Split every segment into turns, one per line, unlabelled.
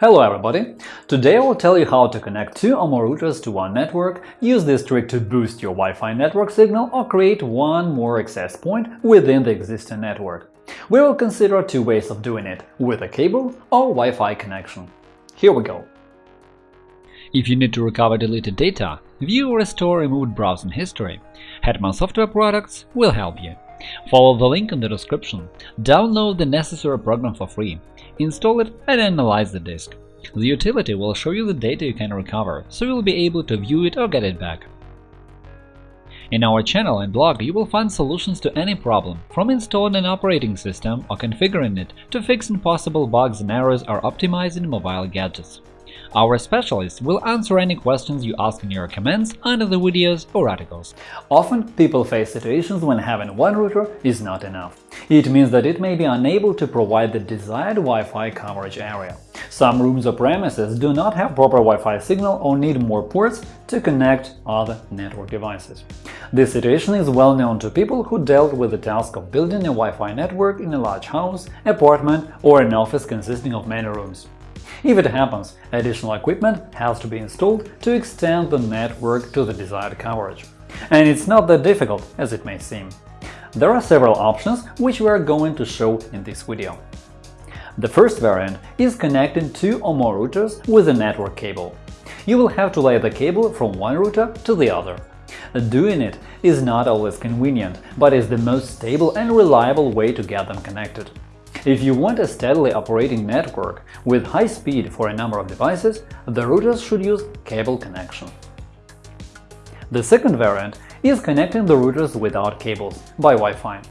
Hello everybody! Today I will tell you how to connect two or more routers to one network, use this trick to boost your Wi-Fi network signal or create one more access point within the existing network. We will consider two ways of doing it – with a cable or Wi-Fi connection. Here we go!
If you need to recover deleted data, view or restore removed browsing history, Hetman Software Products will help you. Follow the link in the description, download the necessary program for free, install it and analyze the disk. The utility will show you the data you can recover, so you'll be able to view it or get it back. In our channel and blog you will find solutions to any problem, from installing an operating system or configuring it to fixing possible bugs and errors or optimizing mobile gadgets. Our specialists will answer any questions you ask in your comments under the videos or articles.
Often people face situations when having one router is not enough. It means that it may be unable to provide the desired Wi-Fi coverage area. Some rooms or premises do not have proper Wi-Fi signal or need more ports to connect other network devices. This situation is well known to people who dealt with the task of building a Wi-Fi network in a large house, apartment or an office consisting of many rooms. If it happens, additional equipment has to be installed to extend the network to the desired coverage. And it's not that difficult as it may seem. There are several options which we are going to show in this video. The first variant is connecting two or more routers with a network cable. You will have to lay the cable from one router to the other. Doing it is not always convenient, but is the most stable and reliable way to get them connected. If you want a steadily operating network with high speed for a number of devices, the routers should use cable connection. The second variant is connecting the routers without cables by Wi-Fi.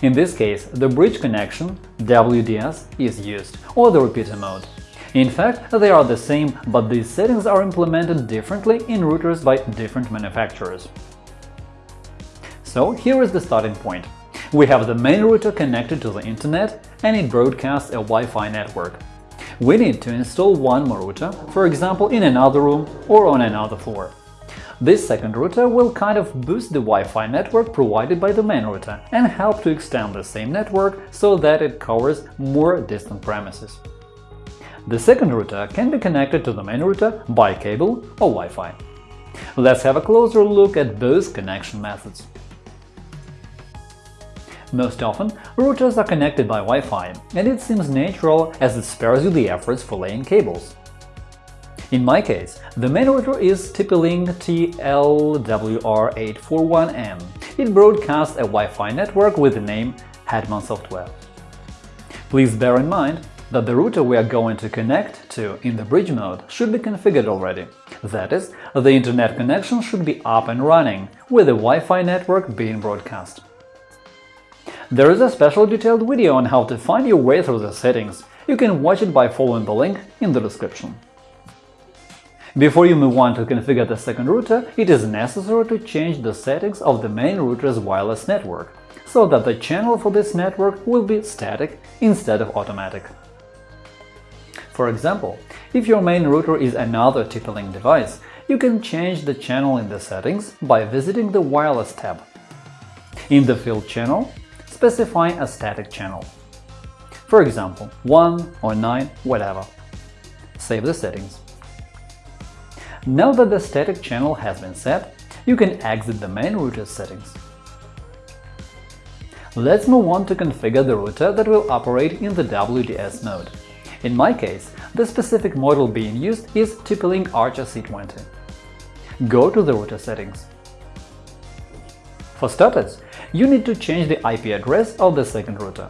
In this case, the bridge connection WDS is used, or the repeater mode. In fact, they are the same, but these settings are implemented differently in routers by different manufacturers. So here is the starting point. We have the main router connected to the internet and it broadcasts a Wi-Fi network. We need to install one more router, for example in another room or on another floor. This second router will kind of boost the Wi-Fi network provided by the main router and help to extend the same network so that it covers more distant premises. The second router can be connected to the main router by cable or Wi-Fi. Let's have a closer look at both connection methods. Most often, routers are connected by Wi-Fi, and it seems natural as it spares you the efforts for laying cables. In my case, the main router is TP-Link TLWR841N. It broadcasts a Wi-Fi network with the name Hetman Software. Please bear in mind that the router we are going to connect to in the bridge mode should be configured already. That is, the internet connection should be up and running, with the Wi-Fi network being broadcast. There is a special detailed video on how to find your way through the settings. You can watch it by following the link in the description. Before you move on to configure the second router, it is necessary to change the settings of the main router's wireless network, so that the channel for this network will be static instead of automatic. For example, if your main router is another TP-Link device, you can change the channel in the settings by visiting the Wireless tab. In the field channel, specify a static channel. For example, 1 or 9, whatever. Save the settings. Now that the static channel has been set, you can exit the main router settings. Let's move on to configure the router that will operate in the WDS mode. In my case, the specific model being used is TP-Link Archer C20. Go to the router settings. For starters, you need to change the IP address of the second router.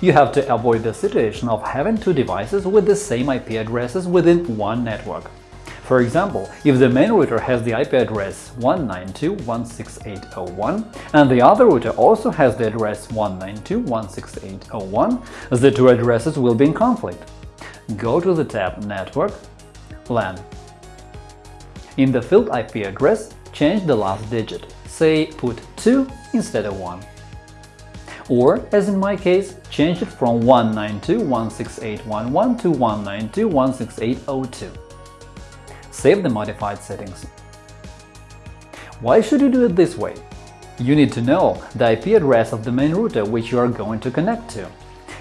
You have to avoid the situation of having two devices with the same IP addresses within one network. For example, if the main router has the IP address 192.168.0.1 and the other router also has the address 192.168.0.1, the two addresses will be in conflict. Go to the tab Network, LAN. In the field IP address, change the last digit say put 2 instead of 1. Or, as in my case, change it from 192.168.1.1 to 192.168.0.2. Save the modified settings. Why should you do it this way? You need to know the IP address of the main router which you are going to connect to.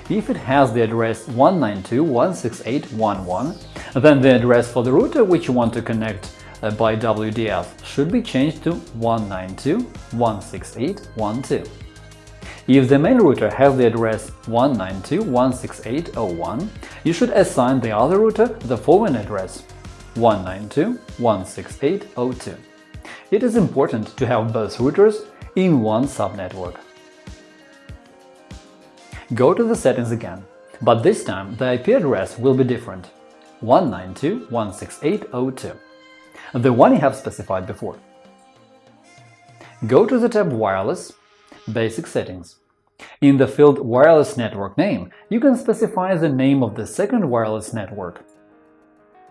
If it has the address 192.168.1.1, then the address for the router which you want to connect Uh, by WDS should be changed to 192.168.1.2. If the main router has the address 192.168.0.1, you should assign the other router the following address 192.168.0.2. It is important to have both routers in one subnetwork. Go to the settings again, but this time the IP address will be different – 192.168.0.2, the one you have specified before. Go to the tab Wireless Basic settings. In the field Wireless network name, you can specify the name of the second wireless network.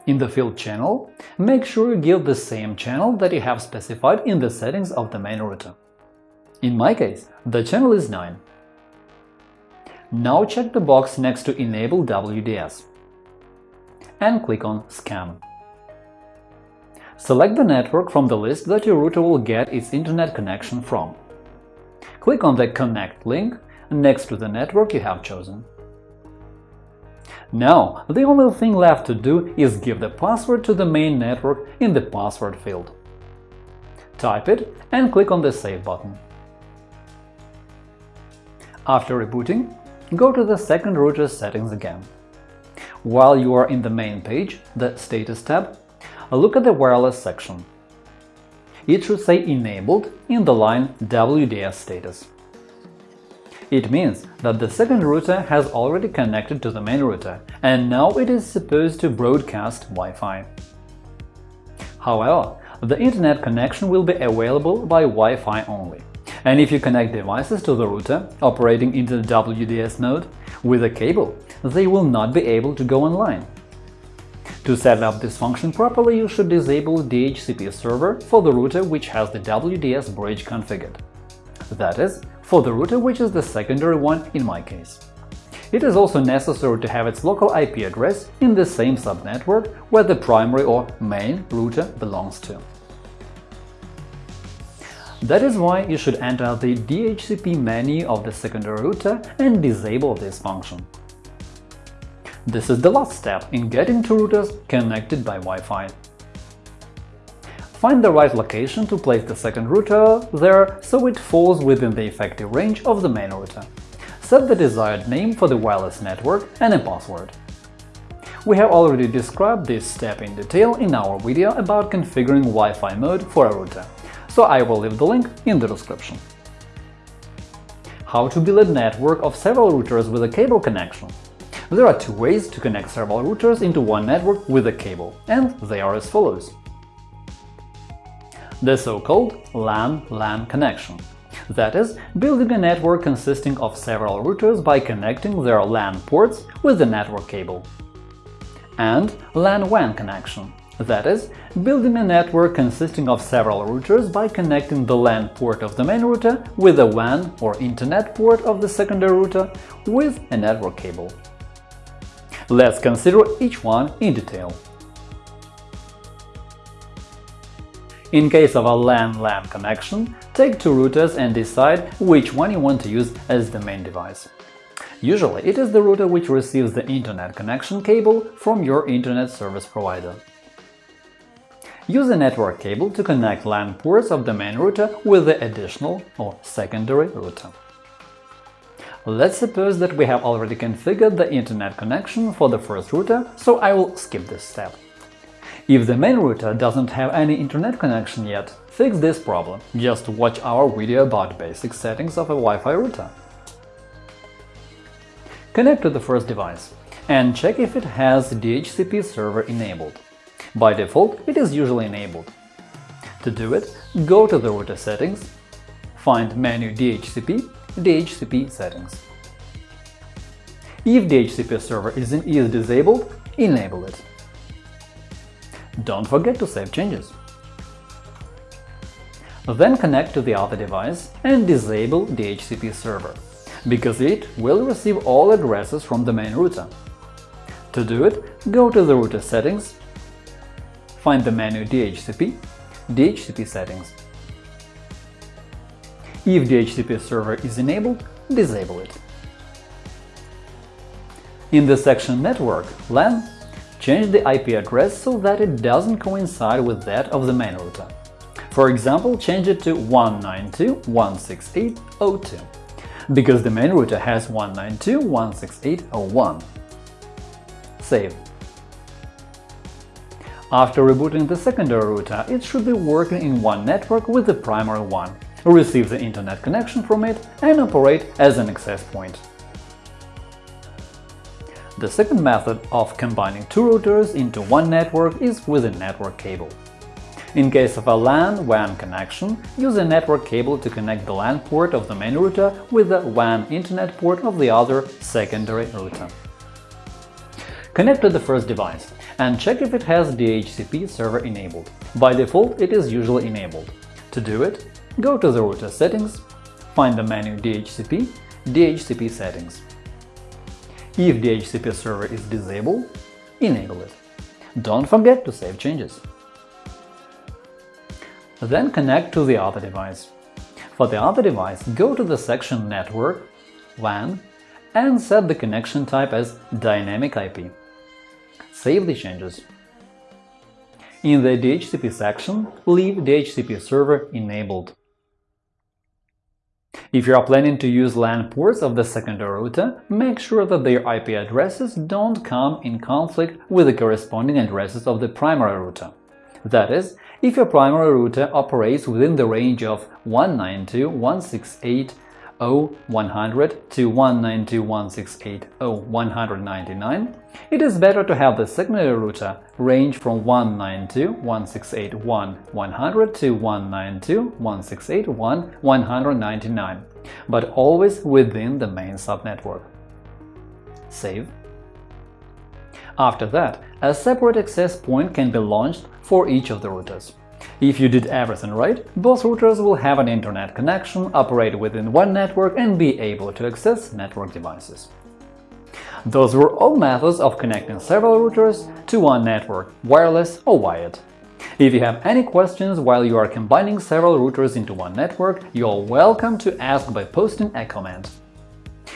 In the field Channel, make sure you give the same channel that you have specified in the settings of the main router. In my case, the channel is 9. Now check the box next to Enable WDS and click on Scan. Select the network from the list that your router will get its internet connection from. Click on the Connect link next to the network you have chosen. Now, the only thing left to do is give the password to the main network in the password field. Type it and click on the Save button. After rebooting, go to the second router settings again. While you are in the main page, the Status tab, look at the Wireless section it should say Enabled in the line WDS status. It means that the second router has already connected to the main router, and now it is supposed to broadcast Wi-Fi. However, the Internet connection will be available by Wi-Fi only, and if you connect devices to the router operating in the WDS mode with a cable, they will not be able to go online. To set up this function properly, you should disable DHCP server for the router which has the WDS bridge configured. That is, for the router which is the secondary one in my case. It is also necessary to have its local IP address in the same subnetwork where the primary or main router belongs to. That is why you should enter the DHCP menu of the secondary router and disable this function. This is the last step in getting two routers connected by Wi-Fi. Find the right location to place the second router there so it falls within the effective range of the main router. Set the desired name for the wireless network and a password. We have already described this step in detail in our video about configuring Wi-Fi mode for a router, so I will leave the link in the description. How to build a network of several routers with a cable connection there are two ways to connect several routers into one network with a cable, and they are as follows. The so-called LAN-LAN connection that is, building a network consisting of several routers by connecting their LAN ports with the network cable. And LAN-WAN connection that is, building a network consisting of several routers by connecting the LAN port of the main router with the WAN or Internet port of the secondary router with a network cable. Let's consider each one in detail. In case of a LAN-LAN connection, take two routers and decide which one you want to use as the main device. Usually, it is the router which receives the Internet connection cable from your Internet service provider. Use a network cable to connect LAN ports of the main router with the additional or secondary router. Let's suppose that we have already configured the internet connection for the first router, so I will skip this step. If the main router doesn't have any internet connection yet, fix this problem. Just watch our video about basic settings of a Wi-Fi router. Connect to the first device and check if it has DHCP server enabled. By default, it is usually enabled. To do it, go to the router settings, find menu DHCP DHCP settings. If DHCP server is, in, is disabled, enable it. Don't forget to save changes. Then connect to the other device and disable DHCP server, because it will receive all addresses from the main router. To do it, go to the router settings, find the menu DHCP, DHCP settings, if the DHCP server is enabled, disable it. In the section Network LAN, change the IP address so that it doesn't coincide with that of the main router. For example, change it to 192.168.02, because the main router has 192.168.01. Save. After rebooting the secondary router, it should be working in one network with the primary one, receive the internet connection from it and operate as an access point. The second method of combining two routers into one network is with a network cable. In case of a LAN-WAN connection, use a network cable to connect the LAN port of the main router with the WAN internet port of the other secondary router. Connect to the first device and check if it has DHCP server enabled. By default, it is usually enabled. To do it, go to the router settings, find the menu DHCP, DHCP settings. If DHCP server is disabled, enable it. Don't forget to save changes. Then connect to the other device. For the other device, go to the section Network, WAN, and set the connection type as Dynamic IP. Save the changes. In the DHCP section, leave DHCP server enabled. If you are planning to use LAN ports of the secondary router, make sure that their IP addresses don't come in conflict with the corresponding addresses of the primary router. That is, if your primary router operates within the range of 192.168.0.100 to 192.168.0.199, it is better to have the secondary router range from 192.168.1.100 to 192.168.1.199, but always within the main subnetwork. Save. After that, a separate access point can be launched for each of the routers. If you did everything right, both routers will have an internet connection, operate within one network and be able to access network devices. Those were all methods of connecting several routers to one network, wireless or wired. If you have any questions while you are combining several routers into one network, you are welcome to ask by posting a comment.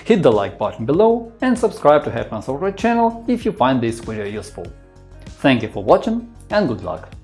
Hit the like button below and subscribe to Hetman Software channel if you find this video useful. Thank you for watching and good luck!